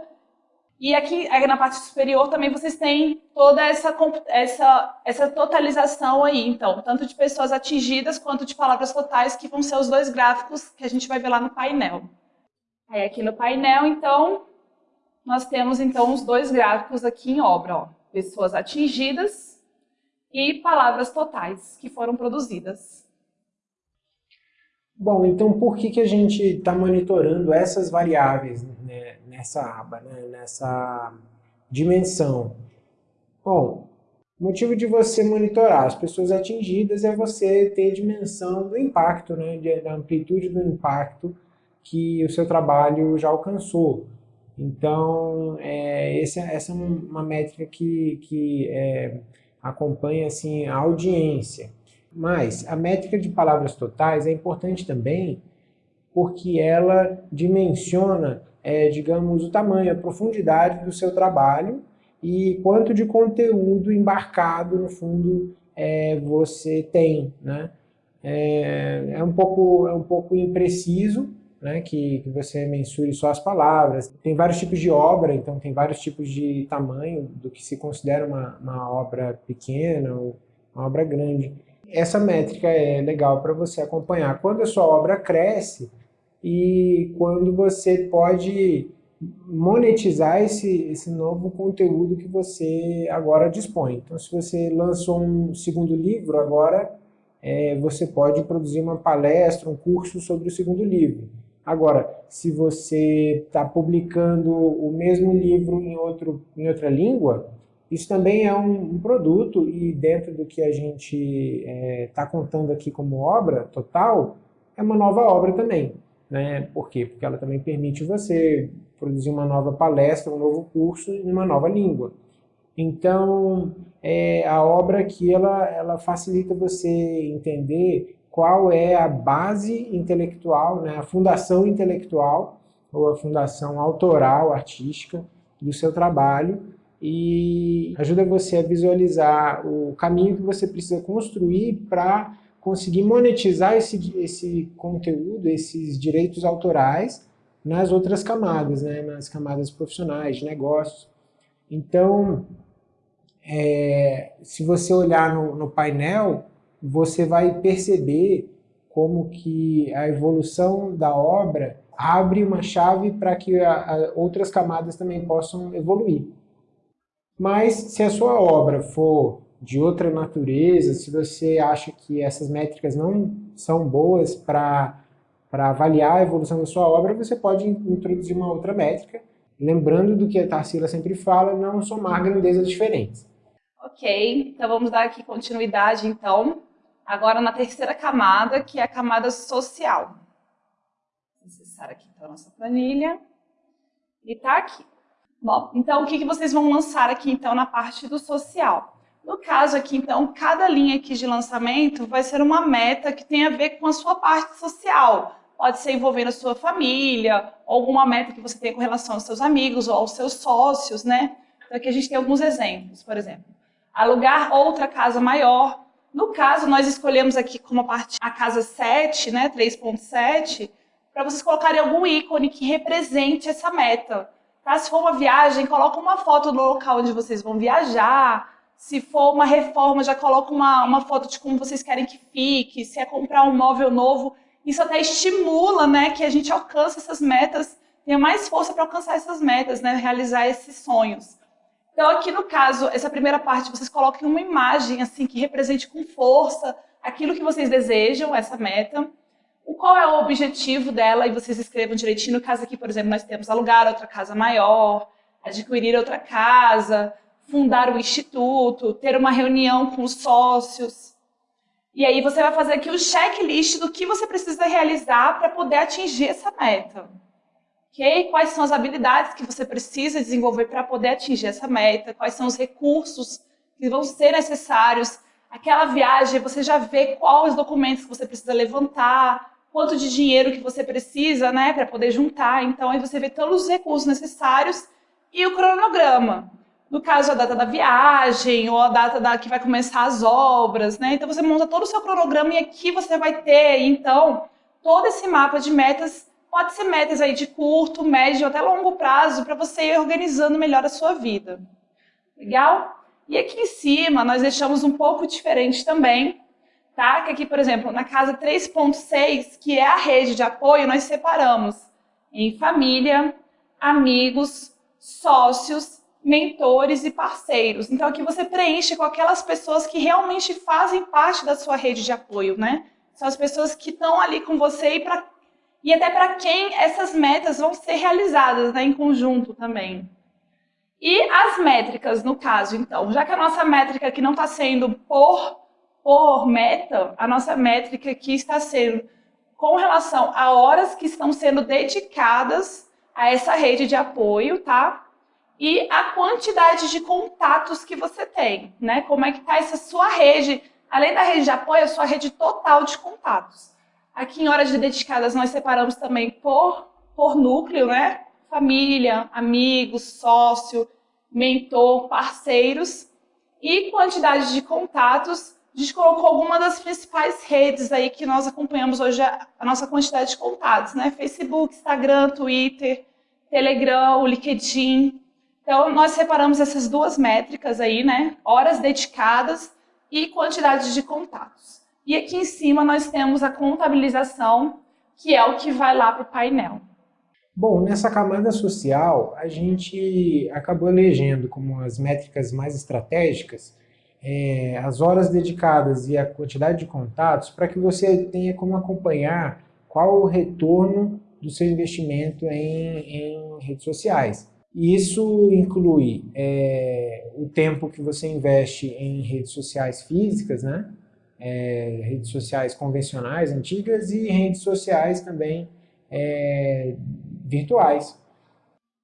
E aqui, na parte superior também vocês têm toda essa, essa, essa totalização aí, então, tanto de pessoas atingidas quanto de palavras totais, que vão ser os dois gráficos que a gente vai ver lá no painel. Aí aqui no painel, então, nós temos então os dois gráficos aqui em obra, ó. Pessoas atingidas e palavras totais que foram produzidas.
Bom, então por que, que a gente está monitorando essas variáveis né, nessa aba, né, nessa dimensão? Bom, o motivo de você monitorar as pessoas atingidas é você ter dimensão do impacto, né, da amplitude do impacto que o seu trabalho já alcançou. Então, é, essa, essa é uma métrica que, que é, acompanha assim, a audiência. Mas a métrica de palavras totais é importante também porque ela dimensiona, é, digamos, o tamanho, a profundidade do seu trabalho e quanto de conteúdo embarcado, no fundo, é, você tem. Né? É, é, um pouco, é um pouco impreciso, né, que, que você mensure só as palavras. Tem vários tipos de obra, então tem vários tipos de tamanho do que se considera uma, uma obra pequena ou uma obra grande. Essa métrica é legal para você acompanhar quando a sua obra cresce e quando você pode monetizar esse, esse novo conteúdo que você agora dispõe. Então, se você lançou um segundo livro, agora é, você pode produzir uma palestra, um curso sobre o segundo livro. Agora, se você está publicando o mesmo livro em, outro, em outra língua, isso também é um, um produto e dentro do que a gente está é, contando aqui como obra total, é uma nova obra também. Né? Por quê? Porque ela também permite você produzir uma nova palestra, um novo curso em uma nova língua. Então, é, a obra aqui ela, ela facilita você entender qual é a base intelectual, né, a fundação intelectual ou a fundação autoral, artística do seu trabalho e ajuda você a visualizar o caminho que você precisa construir para conseguir monetizar esse, esse conteúdo, esses direitos autorais nas outras camadas, né, nas camadas profissionais, de negócios. Então, é, se você olhar no, no painel, você vai perceber como que a evolução da obra abre uma chave para que a, a, outras camadas também possam evoluir. Mas se a sua obra for de outra natureza, se você acha que essas métricas não são boas para avaliar a evolução da sua obra, você pode introduzir uma outra métrica, lembrando do que a Tarsila sempre fala, não somar grandezas diferentes.
Ok, então vamos dar aqui continuidade então. Agora na terceira camada, que é a camada social. Vou acessar aqui então a nossa planilha. E está aqui. Bom, então o que, que vocês vão lançar aqui então na parte do social? No caso aqui, então, cada linha aqui de lançamento vai ser uma meta que tem a ver com a sua parte social. Pode ser envolvendo a sua família, ou alguma meta que você tem com relação aos seus amigos ou aos seus sócios, né? Então aqui a gente tem alguns exemplos, por exemplo. Alugar outra casa maior, no caso, nós escolhemos aqui como parte a casa 7, né, 3.7, para vocês colocarem algum ícone que represente essa meta. Tá? Se for uma viagem, coloca uma foto do local onde vocês vão viajar. Se for uma reforma, já coloca uma, uma foto de como vocês querem que fique. Se é comprar um móvel novo, isso até estimula né, que a gente alcance essas metas, tenha mais força para alcançar essas metas, né, realizar esses sonhos. Então, aqui no caso, essa primeira parte, vocês coloquem uma imagem assim que represente com força aquilo que vocês desejam, essa meta. Qual é o objetivo dela e vocês escrevam direitinho. No caso aqui, por exemplo, nós temos alugar outra casa maior, adquirir outra casa, fundar o um instituto, ter uma reunião com os sócios. E aí você vai fazer aqui o checklist do que você precisa realizar para poder atingir essa meta. Okay? Quais são as habilidades que você precisa desenvolver para poder atingir essa meta? Quais são os recursos que vão ser necessários? Aquela viagem, você já vê quais os documentos que você precisa levantar, quanto de dinheiro que você precisa né, para poder juntar. Então, aí você vê todos os recursos necessários e o cronograma. No caso, a data da viagem ou a data da que vai começar as obras. Né? Então, você monta todo o seu cronograma e aqui você vai ter, então, todo esse mapa de metas Pode ser metas aí de curto, médio, até longo prazo, para você ir organizando melhor a sua vida. Legal? E aqui em cima, nós deixamos um pouco diferente também, tá? Que aqui, por exemplo, na casa 3.6, que é a rede de apoio, nós separamos em família, amigos, sócios, mentores e parceiros. Então aqui você preenche com aquelas pessoas que realmente fazem parte da sua rede de apoio, né? São as pessoas que estão ali com você e para e até para quem essas metas vão ser realizadas né, em conjunto também. E as métricas, no caso, então, já que a nossa métrica aqui não está sendo por, por meta, a nossa métrica aqui está sendo com relação a horas que estão sendo dedicadas a essa rede de apoio, tá? E a quantidade de contatos que você tem, né? Como é que está essa sua rede, além da rede de apoio, a sua rede total de contatos. Aqui em horas dedicadas nós separamos também por, por núcleo, né? Família, amigos, sócio, mentor, parceiros e quantidade de contatos. A gente colocou algumas das principais redes aí que nós acompanhamos hoje a, a nossa quantidade de contatos, né? Facebook, Instagram, Twitter, Telegram, o LinkedIn. Então, nós separamos essas duas métricas aí, né? Horas dedicadas e quantidade de contatos. E aqui em cima nós temos a contabilização, que é o que vai lá para o painel.
Bom, nessa camada social, a gente acabou elegendo como as métricas mais estratégicas é, as horas dedicadas e a quantidade de contatos para que você tenha como acompanhar qual o retorno do seu investimento em, em redes sociais. Isso inclui é, o tempo que você investe em redes sociais físicas, né? É, redes sociais convencionais, antigas, e redes sociais também é, virtuais.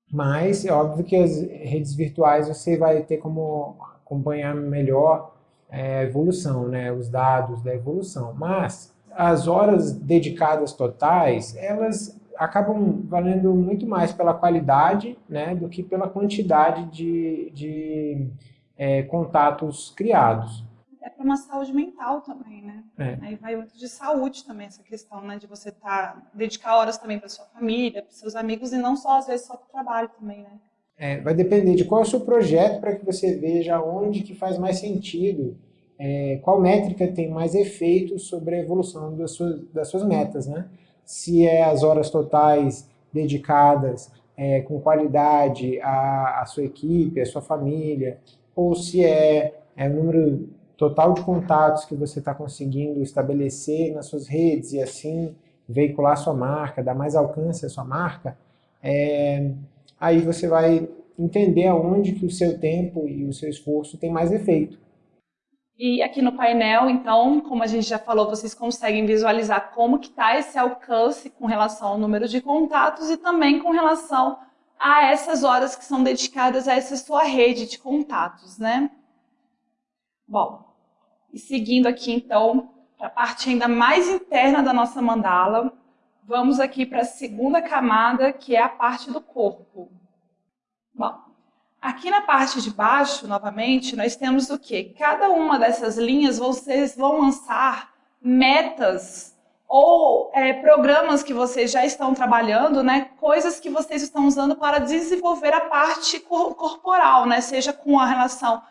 Mas é óbvio que as redes virtuais você vai ter como acompanhar melhor é, a evolução, né, os dados da evolução. Mas as horas dedicadas totais, elas acabam valendo muito mais pela qualidade né, do que pela quantidade de, de é, contatos criados
é para uma saúde mental também, né? É. Aí vai muito de saúde também essa questão, né? De você tá dedicar horas também para sua família, para seus amigos e não só às vezes só para o trabalho também, né?
É, vai depender de qual é o seu projeto para que você veja onde que faz mais sentido, é, qual métrica tem mais efeito sobre a evolução das suas, das suas metas, né? Se é as horas totais dedicadas é, com qualidade à, à, sua equipe, à sua família, ou se é, é o número total de contatos que você está conseguindo estabelecer nas suas redes e assim veicular sua marca, dar mais alcance à sua marca, é, aí você vai entender aonde que o seu tempo e o seu esforço tem mais efeito.
E aqui no painel, então, como a gente já falou, vocês conseguem visualizar como que está esse alcance com relação ao número de contatos e também com relação a essas horas que são dedicadas a essa sua rede de contatos, né? Bom, e seguindo aqui, então, para a parte ainda mais interna da nossa mandala, vamos aqui para a segunda camada, que é a parte do corpo. Bom, aqui na parte de baixo, novamente, nós temos o quê? Cada uma dessas linhas vocês vão lançar metas ou é, programas que vocês já estão trabalhando, né? Coisas que vocês estão usando para desenvolver a parte corporal, né? Seja com a relação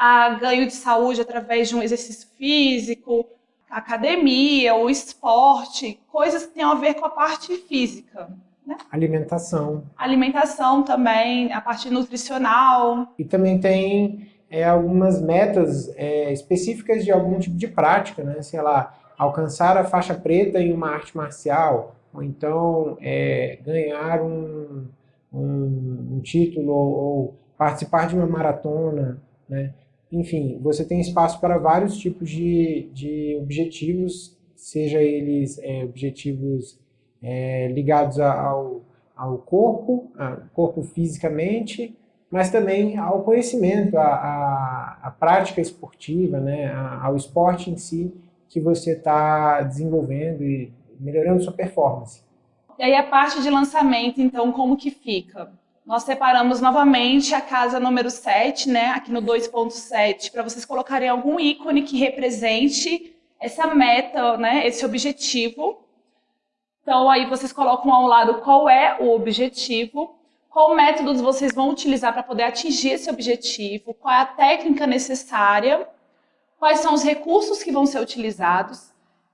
a ganho de saúde através de um exercício físico, academia, o esporte, coisas que tenham a ver com a parte física. Né?
Alimentação.
Alimentação também, a parte nutricional.
E também tem é, algumas metas é, específicas de algum tipo de prática, né? Sei lá, alcançar a faixa preta em uma arte marcial, ou então é, ganhar um, um, um título ou, ou, participar de uma maratona, né? Enfim, você tem espaço para vários tipos de, de objetivos, seja eles é, objetivos é, ligados ao, ao corpo, ao corpo fisicamente, mas também ao conhecimento, à, à, prática esportiva, né, ao esporte em si que você está desenvolvendo e melhorando sua performance.
E aí a parte de lançamento, então, como que fica? Nós separamos novamente a casa número 7, né, aqui no 2.7, para vocês colocarem algum ícone que represente essa meta, né, esse objetivo então, aí vocês colocam ao lado qual é o objetivo, qual métodos vocês vão utilizar para poder atingir esse objetivo, qual é a técnica necessária, quais são os recursos que vão ser utilizados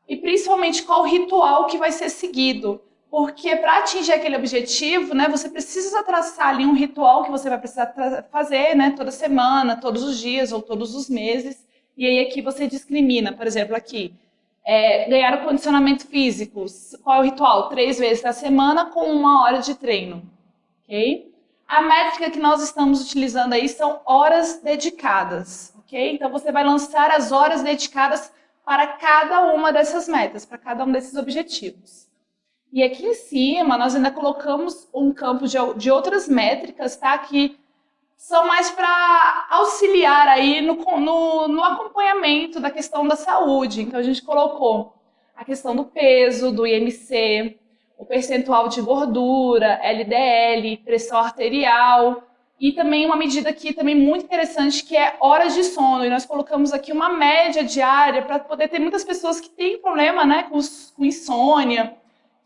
e principalmente qual ritual que vai ser seguido. Porque para atingir aquele objetivo, né, você precisa traçar ali um ritual que você vai precisar fazer né, toda semana, todos os dias ou todos os meses. E aí aqui você discrimina, por exemplo, aqui, é, ganhar o condicionamento físico. Qual é o ritual? Três vezes na semana com uma hora de treino. Ok? A métrica que nós estamos utilizando aí são horas dedicadas. Ok? Então você vai lançar as horas dedicadas para cada uma dessas metas, para cada um desses objetivos. E aqui em cima nós ainda colocamos um campo de, de outras métricas, tá? Que são mais para auxiliar aí no, no, no, acompanhamento da questão da saúde. Então, a gente colocou a questão do peso, do IMC, o percentual de gordura, LDL, pressão arterial e também uma medida aqui também muito interessante que é horas de sono. E nós colocamos aqui uma média diária para poder ter muitas pessoas que têm problema né, com, com insônia,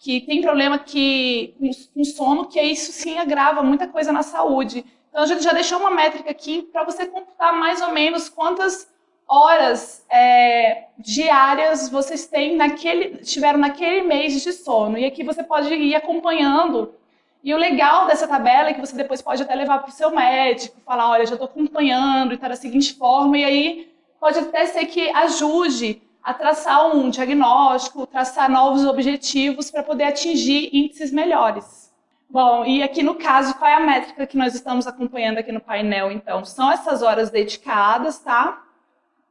que tem problema que, com sono, que isso sim agrava muita coisa na saúde. Então, a gente já deixou uma métrica aqui para você computar mais ou menos quantas horas é, diárias vocês têm naquele, tiveram naquele mês de sono. E aqui você pode ir acompanhando. E o legal dessa tabela é que você depois pode até levar para o seu médico, falar, olha, já estou acompanhando e está da seguinte forma, e aí pode até ser que ajude a traçar um diagnóstico, traçar novos objetivos para poder atingir índices melhores. Bom, e aqui no caso, qual é a métrica que nós estamos acompanhando aqui no painel, então? São essas horas dedicadas, tá?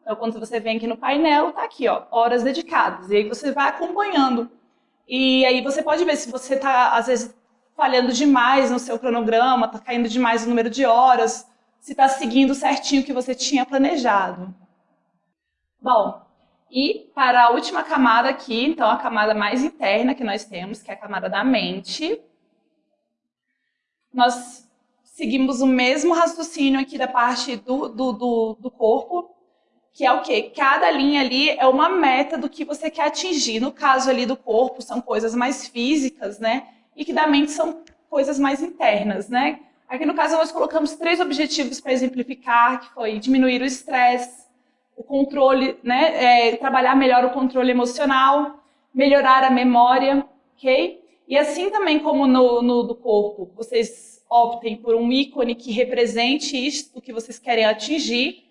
Então, quando você vem aqui no painel, tá aqui, ó, horas dedicadas. E aí você vai acompanhando. E aí você pode ver se você tá, às vezes, falhando demais no seu cronograma, tá caindo demais o número de horas, se tá seguindo certinho o que você tinha planejado. Bom, e para a última camada aqui, então a camada mais interna que nós temos, que é a camada da mente, nós seguimos o mesmo raciocínio aqui da parte do, do, do, do corpo, que é o quê? Cada linha ali é uma meta do que você quer atingir. No caso ali do corpo, são coisas mais físicas, né? E que da mente são coisas mais internas, né? Aqui no caso nós colocamos três objetivos para exemplificar, que foi diminuir o estresse, o controle, né, é, trabalhar melhor o controle emocional, melhorar a memória, ok? E assim também como no, no do corpo, vocês optem por um ícone que represente isso que vocês querem atingir,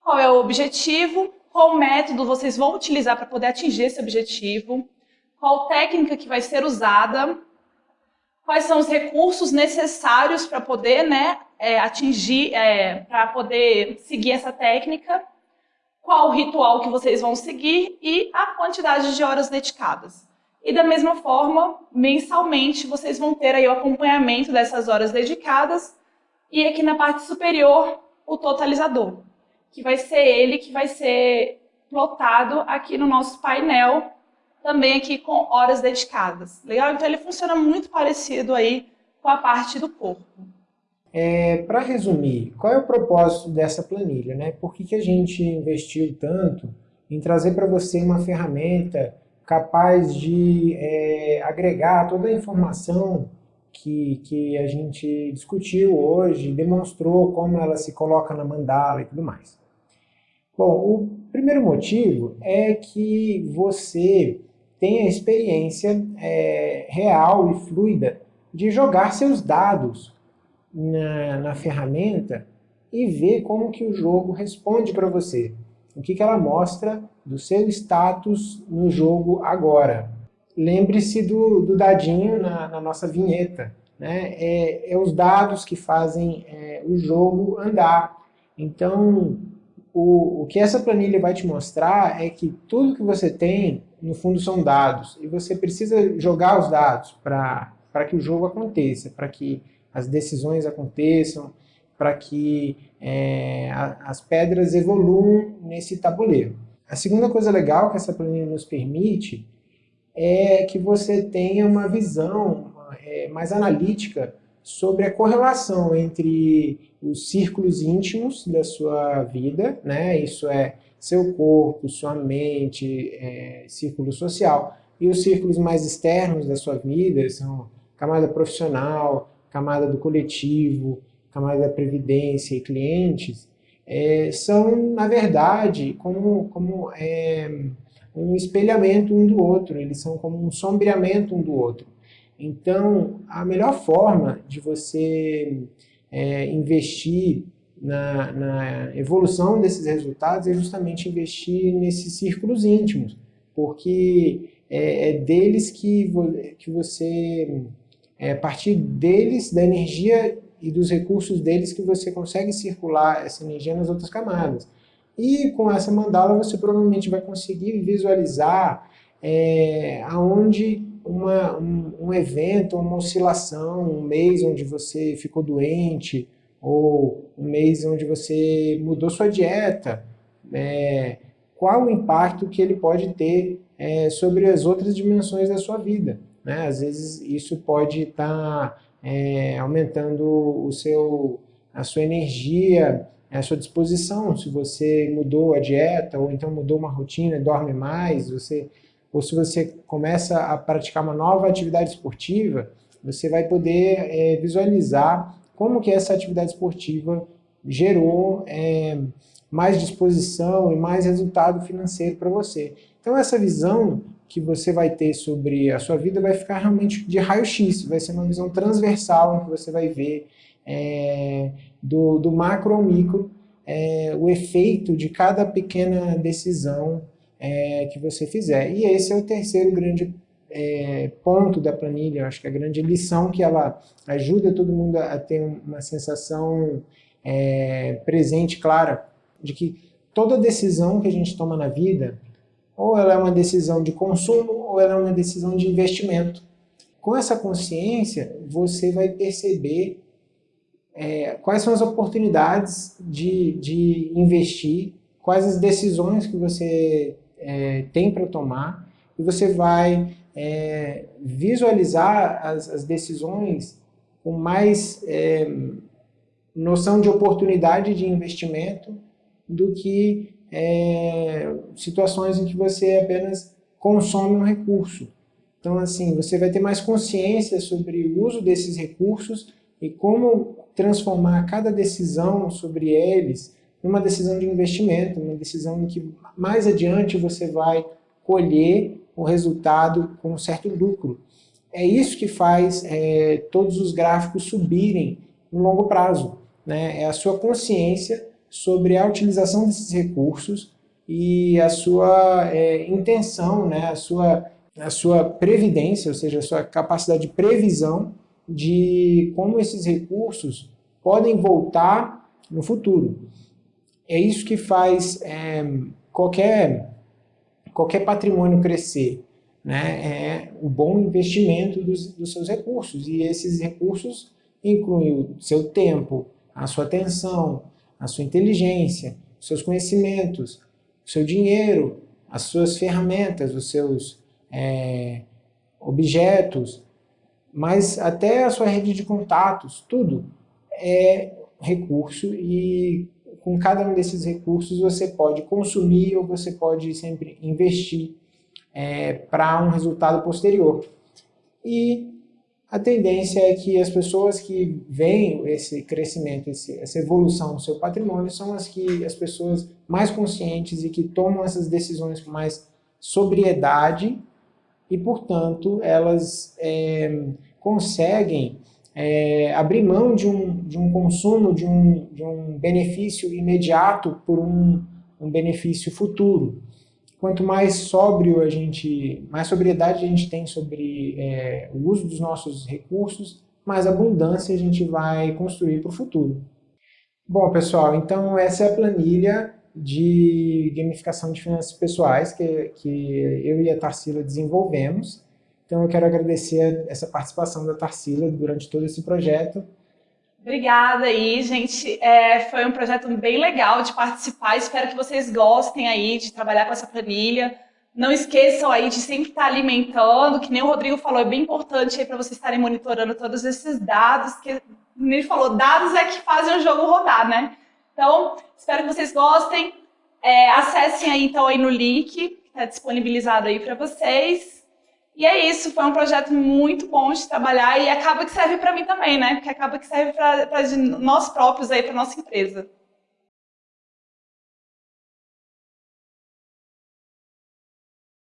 qual é o objetivo, qual método vocês vão utilizar para poder atingir esse objetivo, qual técnica que vai ser usada, quais são os recursos necessários para poder né, é, atingir, é, para poder seguir essa técnica, qual o ritual que vocês vão seguir e a quantidade de horas dedicadas. E da mesma forma, mensalmente, vocês vão ter aí o acompanhamento dessas horas dedicadas e aqui na parte superior, o totalizador, que vai ser ele que vai ser plotado aqui no nosso painel, também aqui com horas dedicadas. Legal? Então ele funciona muito parecido aí com a parte do corpo.
É, Para resumir, qual é o propósito dessa planilha? Né? Por que, que a gente investiu tanto em trazer para você uma ferramenta capaz de é, agregar toda a informação que, que a gente discutiu hoje, demonstrou como ela se coloca na mandala e tudo mais. Bom, o primeiro motivo é que você tem a experiência é, real e fluida de jogar seus dados na, na ferramenta e ver como que o jogo responde para você. O que, que ela mostra do seu status no jogo agora. Lembre-se do, do, dadinho na, na, nossa vinheta. Né? É, é, os dados que fazem é, o jogo andar. Então, o, o que essa planilha vai te mostrar é que tudo que você tem, no fundo, são dados. E você precisa jogar os dados para que o jogo aconteça, para que as decisões aconteçam, para que é, a, as pedras evoluam nesse tabuleiro. A segunda coisa legal que essa planilha nos permite é que você tenha uma visão é, mais analítica sobre a correlação entre os círculos íntimos da sua vida, né? isso é seu corpo, sua mente, é, círculo social, e os círculos mais externos da sua vida, são camada profissional, camada do coletivo, camada da previdência e clientes, é, são, na verdade, como, como é, um espelhamento um do outro, eles são como um sombreamento um do outro. Então, a melhor forma de você é, investir na, na, evolução desses resultados é justamente investir nesses círculos íntimos, porque é, é deles que, vo, que você é a partir deles, da energia e dos recursos deles que você consegue circular essa energia nas outras camadas. E com essa mandala você provavelmente vai conseguir visualizar é, aonde uma, um, um, evento, uma oscilação, um mês onde você ficou doente, ou um mês onde você mudou sua dieta, é, qual o impacto que ele pode ter é, sobre as outras dimensões da sua vida. Né? Às vezes isso pode estar tá, é, aumentando o seu, a sua energia, a sua disposição, se você mudou a dieta, ou então mudou uma rotina, dorme mais, você, ou se você começa a praticar uma nova atividade esportiva, você vai poder é, visualizar como que essa atividade esportiva gerou é, mais disposição e mais resultado financeiro para você. Então essa visão que você vai ter sobre a sua vida vai ficar realmente de raio-x, vai ser uma visão transversal em que você vai ver é, do, do, macro ao micro é, o efeito de cada pequena decisão é, que você fizer. E esse é o terceiro grande é, ponto da planilha, acho que a grande lição que ela ajuda todo mundo a ter uma sensação é, presente, clara, de que toda decisão que a gente toma na vida ou ela é uma decisão de consumo, ou ela é uma decisão de investimento. Com essa consciência, você vai perceber é, quais são as oportunidades de, de investir, quais as decisões que você é, tem para tomar, e você vai é, visualizar as, as, decisões com mais é, noção de oportunidade de investimento do que é, situações em que você apenas consome um recurso. Então, assim, você vai ter mais consciência sobre o uso desses recursos e como transformar cada decisão sobre eles numa decisão de investimento, uma decisão em que mais adiante você vai colher o resultado com um certo lucro. É isso que faz é, todos os gráficos subirem no longo prazo. Né? É a sua consciência sobre a utilização desses recursos e a sua é, intenção, né? a, sua, a sua previdência, ou seja, a sua capacidade de previsão de como esses recursos podem voltar no futuro. É isso que faz é, qualquer, qualquer patrimônio crescer né, é o bom investimento dos, dos seus recursos. E esses recursos incluem o seu tempo, a sua atenção, a sua inteligência, os seus conhecimentos, o seu dinheiro, as suas ferramentas, os seus é, objetos, mas até a sua rede de contatos, tudo é recurso e com cada um desses recursos você pode consumir ou você pode sempre investir é, para um resultado posterior. E a tendência é que as pessoas que veem esse crescimento, esse, essa evolução do seu patrimônio, são as, que, as pessoas mais conscientes e que tomam essas decisões com mais sobriedade e, portanto, elas é, conseguem é, abrir mão de um, de um consumo, de um, de um benefício imediato por um, um benefício futuro quanto mais sóbrio a gente, mais sobriedade a gente tem sobre é, o uso dos nossos recursos, mais abundância a gente vai construir para o futuro. Bom, pessoal, então essa é a planilha de gamificação de finanças pessoais que, que eu e a Tarsila desenvolvemos. Então eu quero agradecer essa participação da Tarsila durante todo esse projeto
Obrigada aí, gente. É, foi um projeto bem legal de participar. Espero que vocês gostem aí de trabalhar com essa planilha. Não esqueçam aí de sempre estar alimentando, que nem o Rodrigo falou, é bem importante aí para vocês estarem monitorando todos esses dados, que ele falou, dados é que fazem o jogo rodar, né? Então, espero que vocês gostem. É, acessem aí então aí no link, que está disponibilizado aí para vocês. E é isso, foi um projeto muito bom de trabalhar e acaba que serve para mim também, né? Porque acaba que serve para nós próprios aí, para nossa empresa.